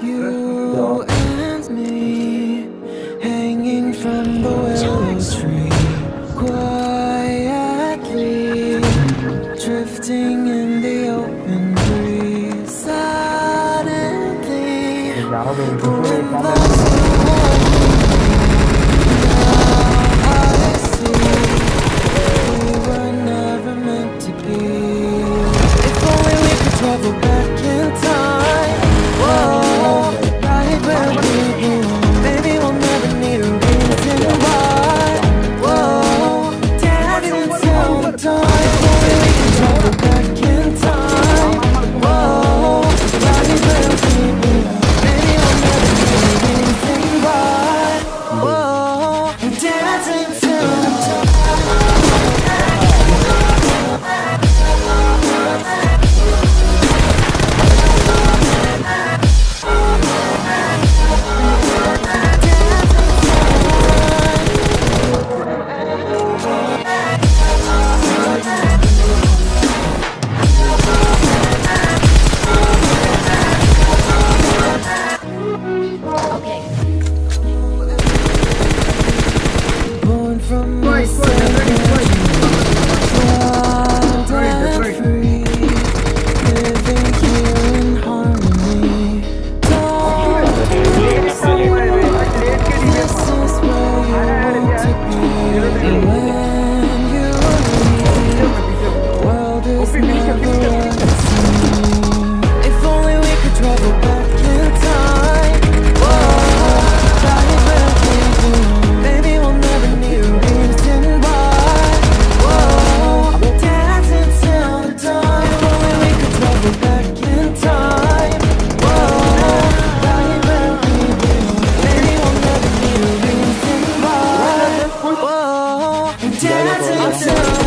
You and me Hanging from the willow tree Quietly Drifting in the open breeze. Suddenly When Listen.